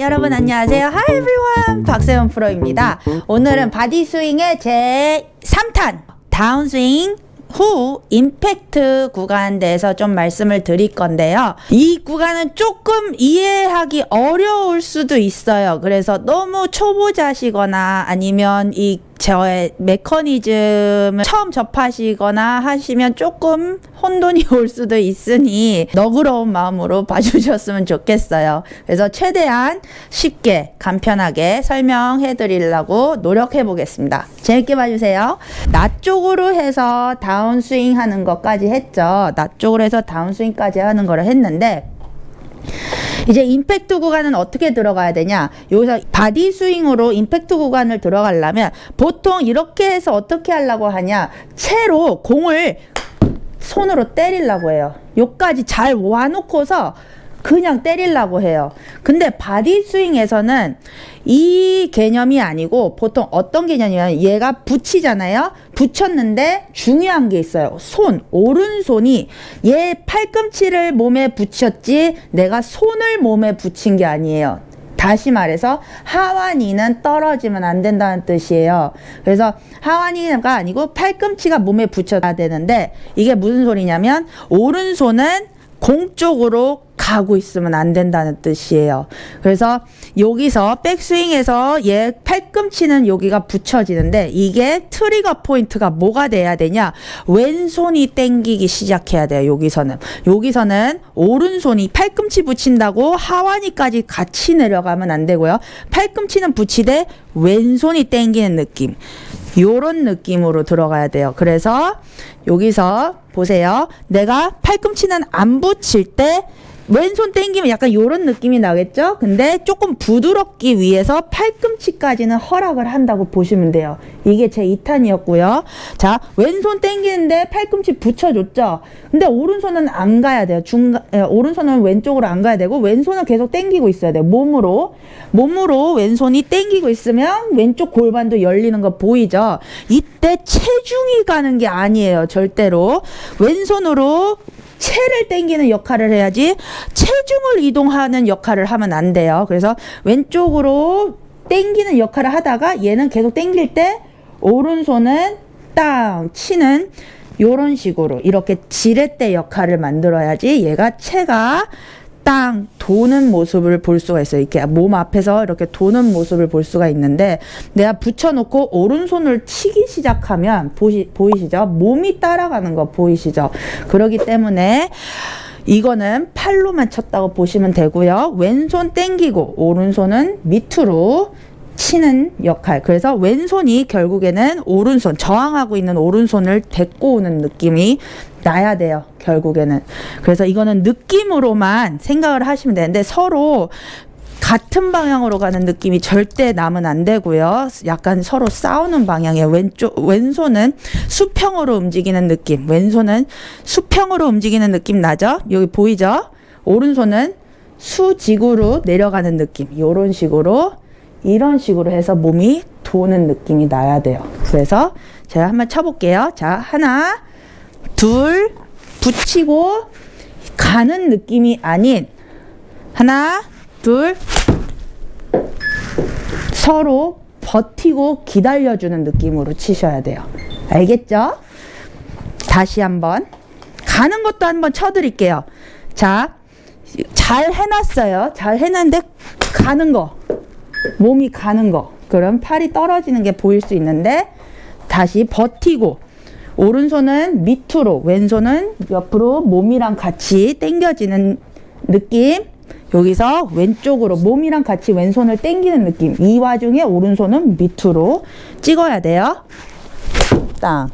여러분 안녕하세요. Hi everyone. 박세원 프로입니다. 오늘은 body swing의 제 3탄 다운 스윙 후 임팩트 구간 대해서 좀 말씀을 드릴 건데요. 이 구간은 조금 이해하기 어려울 수도 있어요. 그래서 너무 초보자시거나 아니면 이 저의 메커니즘을 처음 접하시거나 하시면 조금 혼돈이 올 수도 있으니 너그러운 마음으로 봐주셨으면 좋겠어요. 그래서 최대한 쉽게 간편하게 설명해 드리려고 노력해 보겠습니다. 재밌게 봐주세요. 나 쪽으로 해서 다운스윙 하는 것까지 했죠. 나 쪽으로 해서 다운스윙까지 하는 거를 했는데 이제 임팩트 구간은 어떻게 들어가야 되냐? 여기서 body swing으로 임팩트 구간을 들어가려면 보통 이렇게 해서 어떻게 하려고 하냐? 채로 공을 손으로 때리려고 해요. 요까지 잘 와놓고서 그냥 때리려고 해요. 근데 body swing에서는 이 개념이 아니고 보통 어떤 개념이냐면 얘가 붙이잖아요. 붙였는데 중요한 게 있어요. 손, 오른손이 얘 팔꿈치를 몸에 붙였지 내가 손을 몸에 붙인 게 아니에요. 다시 말해서 하완이는 떨어지면 안 된다는 뜻이에요. 그래서 하완이가 아니고 팔꿈치가 몸에 붙여야 되는데 이게 무슨 소리냐면 오른손은 공 쪽으로 가고 있으면 안 된다는 뜻이에요. 그래서 여기서 백스윙에서 얘 팔꿈치는 여기가 붙여지는데 이게 트리거 포인트가 뭐가 돼야 되냐? 왼손이 땡기기 시작해야 돼요. 여기서는. 여기서는 오른손이 팔꿈치 붙인다고 하완이까지 같이 내려가면 안 되고요. 팔꿈치는 붙이되 왼손이 땡기는 느낌. 요런 느낌으로 들어가야 돼요. 그래서 여기서 보세요. 내가 팔꿈치는 안 붙일 때 왼손 땡기면 약간 요런 느낌이 나겠죠? 근데 조금 부드럽기 위해서 팔꿈치까지는 허락을 한다고 보시면 돼요. 이게 제 2탄이었고요. 자, 왼손 땡기는데 팔꿈치 붙여줬죠? 근데 오른손은 안 가야 돼요. 중간, 에, 오른손은 왼쪽으로 안 가야 되고 왼손은 계속 땡기고 있어야 돼요. 몸으로. 몸으로 왼손이 땡기고 있으면 왼쪽 골반도 열리는 거 보이죠? 이때 체중이 가는 게 아니에요. 절대로. 왼손으로 체를 땡기는 역할을 해야지 체중을 이동하는 역할을 하면 안 돼요. 그래서 왼쪽으로 땡기는 역할을 하다가 얘는 계속 땡길 때 오른손은 땅 치는 요런 식으로 이렇게 지렛대 역할을 만들어야지 얘가 체가 땅 도는 모습을 볼 수가 있어요. 이렇게 몸 앞에서 이렇게 도는 모습을 볼 수가 있는데 내가 붙여놓고 오른손을 치기 시작하면 보시, 보이시죠? 몸이 따라가는 거 보이시죠? 그러기 때문에 이거는 팔로만 쳤다고 보시면 되고요. 왼손 땡기고 오른손은 밑으로 치는 역할. 그래서 왼손이 결국에는 오른손, 저항하고 있는 오른손을 데리고 오는 느낌이 나야 돼요. 결국에는. 그래서 이거는 느낌으로만 생각을 하시면 되는데 서로 같은 방향으로 가는 느낌이 절대 나면 안 되고요. 약간 서로 싸우는 방향에 왼쪽 왼손은 수평으로 움직이는 느낌. 왼손은 수평으로 움직이는 느낌 나죠? 여기 보이죠? 오른손은 수직으로 내려가는 느낌. 이런 식으로 이런 식으로 해서 몸이 도는 느낌이 나야 돼요. 그래서 제가 한번 쳐볼게요. 자, 하나, 둘, 붙이고 가는 느낌이 아닌 하나, 둘, 서로 버티고 기다려주는 느낌으로 치셔야 돼요. 알겠죠? 다시 한번 가는 것도 한번 쳐드릴게요. 자, 잘 해놨어요. 잘 해놨는데 가는 거. 몸이 가는 거. 그럼 팔이 떨어지는 게 보일 수 있는데 다시 버티고 오른손은 밑으로 왼손은 옆으로 몸이랑 같이 당겨지는 느낌 여기서 왼쪽으로 몸이랑 같이 왼손을 당기는 느낌 이 와중에 오른손은 밑으로 찍어야 돼요 땅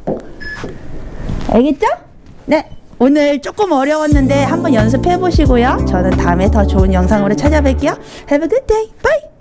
알겠죠? 네 오늘 조금 어려웠는데 한번 연습해 보시고요 저는 다음에 더 좋은 영상으로 찾아뵐게요 Have a good day. Bye.